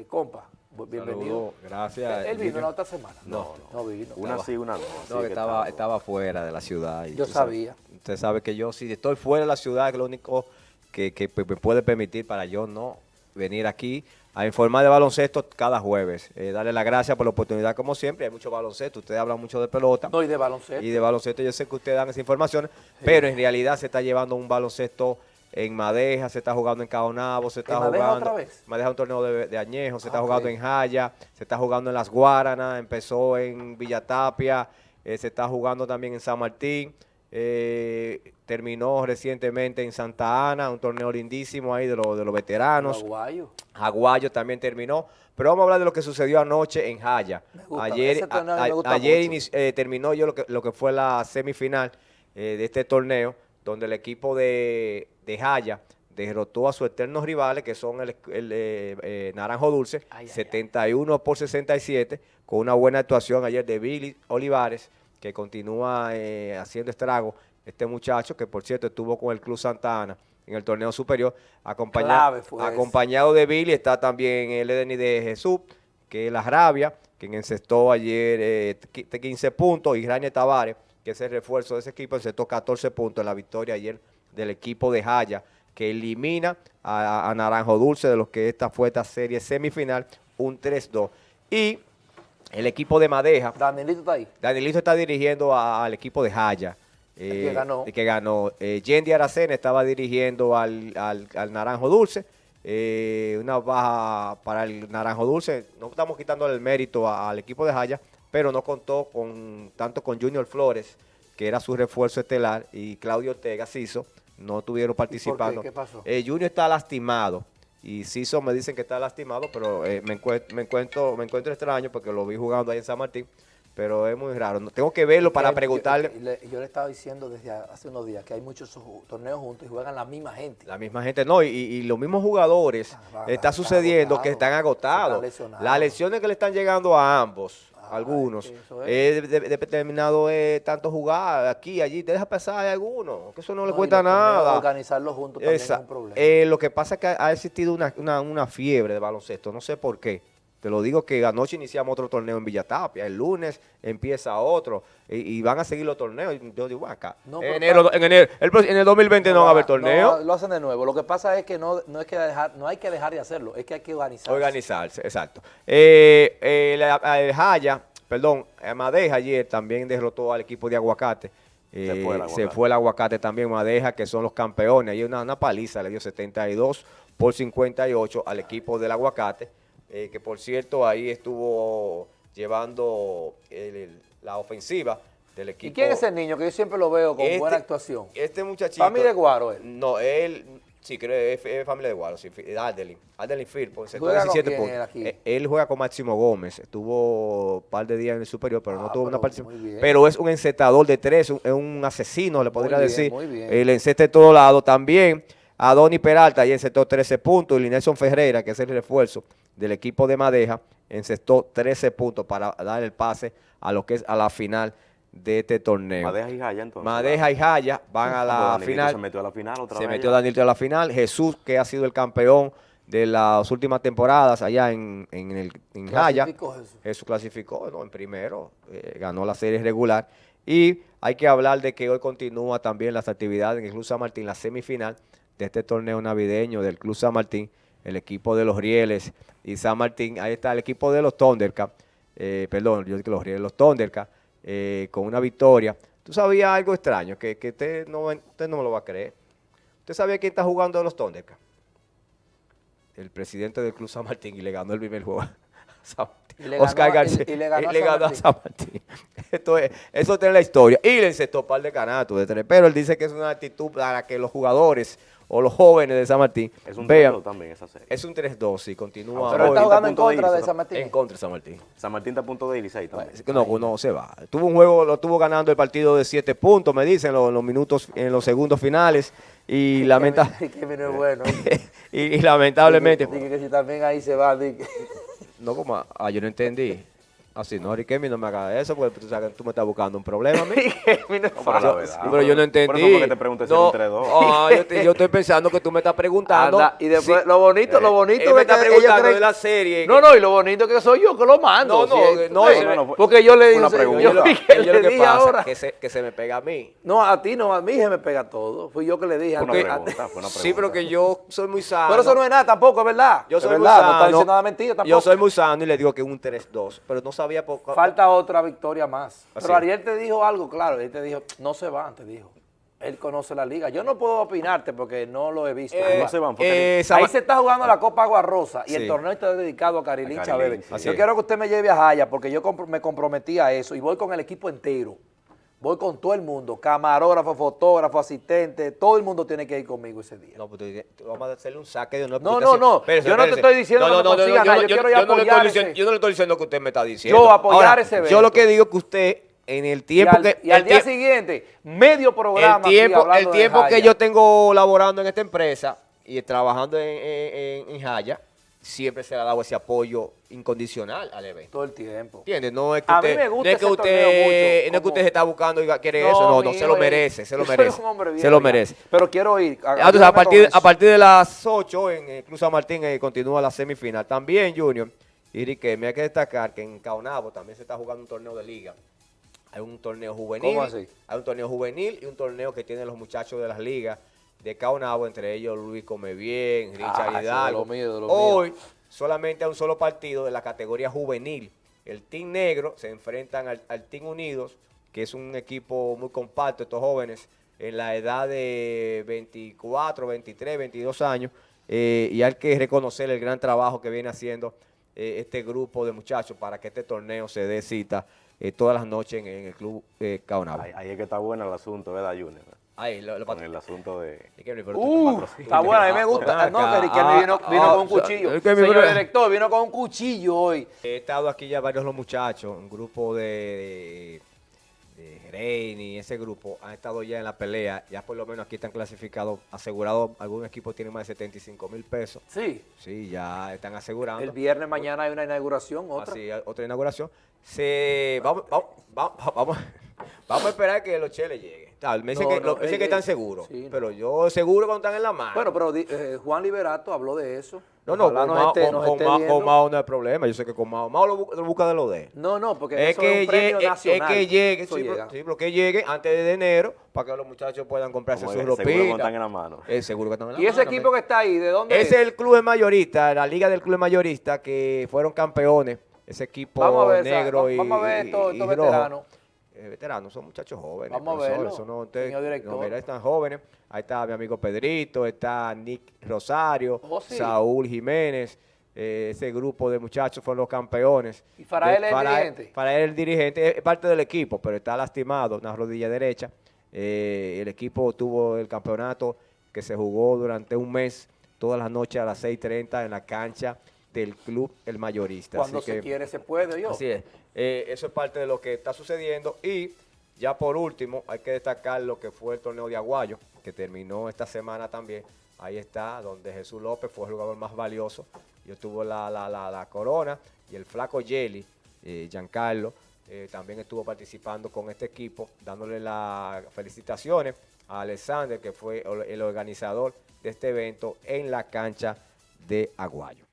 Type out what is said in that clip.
eh, compa, bienvenido. gracias. ¿Él vino la otra semana? No, no, vino. Una sí, una no. No, que estaba, estaba fuera de la ciudad. yo sabía. usted sabe que yo, si estoy fuera de la ciudad, es lo único que, que me puede permitir para yo no venir aquí a informar de baloncesto cada jueves. Eh, darle las gracias por la oportunidad, como siempre. Hay mucho baloncesto. Ustedes hablan mucho de pelota. No, y de baloncesto. Y de baloncesto. Yo sé que ustedes dan esa información, pero en realidad se está llevando un baloncesto en Madeja, se está jugando en Caonabo, se está jugando... Madeja otra vez? Madeja un torneo de, añejo, se está jugando en Jaya, se está jugando en Las Guaranas, empezó en Villatapia, eh, se está jugando también en San Martín. Eh, terminó recientemente en Santa Ana, un torneo lindísimo ahí de, de los veteranos. Aguayo. Aguayo también terminó. Pero vamos a hablar de lo que sucedió anoche en Jaya. ayer ayer eh, terminó yo lo que, lo que fue la semifinal eh, de este torneo, donde el equipo de, de Jaya derrotó a sus eternos rivales, que son el, Naranjo Dulce, 71 por 67, con una buena actuación ayer de Billy Olivares, que continúa eh, haciendo estrago. Este muchacho, que por cierto estuvo con el Club Santa Ana en el torneo superior, acompañado, acompañado de Billy, está también el Edeni de Jesús, que es la rabia, quien encestó ayer 15 eh, puntos, y Rainer Tavares, que es el refuerzo de ese equipo, encestó 14 puntos en la victoria ayer del equipo de Jaya, que elimina a, a Naranjo Dulce de los que esta fue esta serie semifinal, un 3-2. Y el equipo de Madeja. Danielito está ahí. Danielito está dirigiendo al equipo de Jaya. Eh, que ganó. Que ganó. Eh, Yendi Aracena estaba dirigiendo al, Naranjo Dulce. Eh, una baja para el Naranjo Dulce. No estamos quitando el mérito al equipo de Jaya, pero no contó con tanto con Junior Flores, que era su refuerzo estelar, y Claudio Ortega Ciso. No tuvieron participando. ¿Qué pasó? Junior está lastimado y Ciso me dicen que está lastimado, pero eh, me, encuentro, me, encuentro, me encuentro extraño porque lo vi jugando ahí en San Martín, pero es muy raro. Tengo que verlo para preguntarle. Yo, le estaba diciendo desde hace unos días que hay muchos torneos juntos y juegan la misma gente. La misma gente, no, y, los mismos jugadores, ah, está sucediendo que están agotados. Las lesiones que le están llegando a ambos algunos. Es determinado eh, tanto jugar aquí, allí, te deja pasar a algunos, que eso no, le cuesta nada. Organizarlo juntos también es un problema. Eh, lo que pasa es que ha existido una, fiebre de baloncesto, no sé por qué. Te lo digo que anoche iniciamos otro torneo en Villatapia, el lunes empieza otro y, van a seguir los torneos. Yo digo, acá, en, enero, en, enero, en el 2020 no, va a haber torneo. lo hacen de nuevo. Lo que pasa es que no, no, es que dejar, no hay que dejar de hacerlo, es que hay que organizarse. Organizarse, exacto. Eh, eh, el Jaya, perdón, Madeja ayer también derrotó al equipo de Aguacate. se, fue se, fue el aguacate también, Madeja, que son los campeones. Hay una, una paliza, le dio 72 por 58 al equipo del aguacate eh, que por cierto ahí estuvo llevando la ofensiva del equipo. ¿Y quién es el niño? Que yo siempre lo veo con este buena actuación. Este muchachito. ¿Familia de Guaro él? No, él, sí, creo que es, familia de Guaro, sí, Adelin. Adelin Firpo, ¿Juega 17 con puntos. Él, él, juega con Máximo Gómez, estuvo un par de días en el superior, pero no ah, tuvo una participación. Pero es un encetador de tres, es un asesino, le podría decir. Muy bien. El encete de todo lado también. A Donny Peralta y encestó 13 puntos. Y Linelson Ferreira, que es el refuerzo del equipo de Madeja, encestó 13 puntos para dar el pase a lo que es a la final de este torneo. Madeja y Jaya entonces. Madeja y Jaya van a la final. Se metió a la final otra se metió Daniel a la final. Jesús, que ha sido el campeón de las últimas temporadas allá en, en, el, en Jaya. Jesús? Jesús clasificó en primero, eh, ganó la serie regular. Y hay que hablar de que hoy continúa también las actividades en el Club San Martín, la semifinal de este torneo navideño del Club San Martín, el equipo de los Rieles y San Martín. Ahí está el equipo de los Thundercats, eh, perdón, yo digo los Rieles, los Thundercats, eh, con una victoria. ¿Tú sabías algo extraño? Que, que usted, no, usted no me lo va a creer. ¿Usted sabía quién está jugando de los Thundercats? El presidente del Club San Martín y le ganó el primer juego. Oscar García. Y, le ganó, a San Martín. Esto es, eso tiene la historia. Y le encestó par de canatos de tres. Pero él dice que es una actitud para que los jugadores o los jóvenes de San Martín Es un 3-2 también esa serie. Es un 3-2 y continúa. Ah, pero está jugando en contra de, San Martín. En contra de San Martín. San Martín está a punto de ir también. No, no se va. Tuvo un juego, lo tuvo ganando el partido de 7 puntos, me dicen, los, los minutos, en los segundos finales. Y, lamentablemente. bueno. y, lamentablemente. Dije que si también ahí se va. No, como, ah, yo no entendí. Así no, Riquelme no me haga eso, porque tú sabes que tú me estás buscando un problema a mí. no, pero yo no entendí. Por eso te pregunté si no, ah, yo, yo, estoy pensando que tú me estás preguntando. Anda, y después, lo bonito, lo bonito es me está preguntando de la serie. No, no, y lo bonito que soy yo que lo mando. No, no, no, porque yo le dije, yo, yo, lo que pasa ahora. Que se, que se me pega a mí. No, a ti no, a mí se me pega todo. Fui yo que le dije. Fue una pregunta, fue una pregunta. Sí, pero que yo soy muy sano. Pero eso no es nada tampoco, es verdad. Yo soy muy sano. No está diciendo nada mentira tampoco. Yo soy muy sano y le digo que es un 3-2, pero no sabía. Falta otra victoria más. Pero Ariel te dijo algo, claro, Ariel te dijo, no se van, te dijo. Él conoce la liga. Yo no puedo opinarte porque no lo he visto. Eh, no se van. Eh, ahí se está jugando la Copa Agua Rosa y el torneo está dedicado a Carilín Chávez. Yo quiero que usted me lleve a Jaya porque yo me comprometí a eso y voy con el equipo entero. Voy con todo el mundo, camarógrafo, fotógrafo, asistente, todo el mundo tiene que ir conmigo ese día. No, pues vamos a hacerle un saque de una No, no, no, yo no te estoy diciendo que no, consiga nada, yo, quiero ir a apoyar ese. Yo no le estoy diciendo que usted me está diciendo. Yo apoyar ese evento. Yo lo que digo es que usted en el tiempo y al, que... Y al día siguiente, medio programa El tiempo, el tiempo que yo tengo laborando en esta empresa y trabajando en, en, en Jaya, siempre se le ha dado ese apoyo incondicional al evento. Todo el tiempo. ¿Entiendes? No es que usted, me gusta no es que usted, no es que usted se está buscando y quiere eso, no, no, se lo merece, se lo merece. se lo merece. Pero quiero ir. A, a, partir, a partir de las 8 en Cruz San Martín eh, continúa la semifinal. También, Junior, y que me hay que destacar que en Caonabo también se está jugando un torneo de liga. Hay un torneo juvenil. ¿Cómo así? Hay un torneo juvenil y un torneo que tienen los muchachos de las ligas de Caonabo, entre ellos Luis Comebien, Richard ah, Hidalgo. Hoy solamente a un solo partido de la categoría juvenil. El Team Negro se enfrentan al, Team Unidos, que es un equipo muy compacto, estos jóvenes en la edad de 24, 23, 22 años, eh, y hay que reconocer el gran trabajo que viene haciendo eh, este grupo de muchachos para que este torneo se dé cita eh, todas las noches en, el Club Caonabo. Ahí, ahí, es que está bueno el asunto, ¿verdad, Junior? Ahí, lo, con el asunto de... Uh, está bueno, a mí me gusta. No, que vino, vino con un cuchillo. Señor director, vino con un cuchillo hoy. He estado aquí ya varios los muchachos, un grupo de, de, de ese grupo han estado ya en la pelea. Ya por lo menos aquí están clasificados, asegurados. Algún equipo tiene más de 75 mil pesos. Sí. Sí, ya están asegurando. El viernes mañana hay una inauguración, otra. Así, otra inauguración. Se, vamos, vamos, vamos, vamos a esperar que los cheles lleguen. Me dicen, que, que, están seguros, pero yo seguro cuando están en la mano. Bueno, pero eh, Juan Liberato habló de eso. No, no, con, Mao, con, Mao, no hay problema. Yo sé que con Mao, Mao lo, busca de lo de. No, no, porque es que es un premio nacional. Es que llegue, sí, pero, que llegue antes de enero para que los muchachos puedan comprarse sus ropitas. Seguro que están en la mano. Es seguro que están en la ¿Y ese equipo que está ahí, de dónde es? Es el club mayorista, la liga del club mayorista que fueron campeones. Ese equipo negro y, vamos a ver estos veteranos. Eh, veteranos, son muchachos jóvenes. Vamos a verlo, son no, mira, están jóvenes. Ahí está mi amigo Pedrito, está Nick Rosario, oh, Saúl Jiménez. Eh, ese grupo de muchachos fueron los campeones. ¿Y para él es el dirigente? Para él el dirigente, es parte del equipo, pero está lastimado, una rodilla derecha. Eh, el equipo tuvo el campeonato que se jugó durante un mes, todas las noches a las 6.30 en la cancha del club El Mayorista. Cuando se quiere se puede, yo. Así es. Eh, eso es parte de lo que está sucediendo y ya por último hay que destacar lo que fue el torneo de Aguayo, que terminó esta semana también. Ahí está, donde Jesús López fue el jugador más valioso. Yo tuvo la, la, la, corona y el flaco Jelly, eh, Giancarlo, eh, también estuvo participando con este equipo, dándole las felicitaciones a Alexander, que fue el organizador de este evento en la cancha de Aguayo.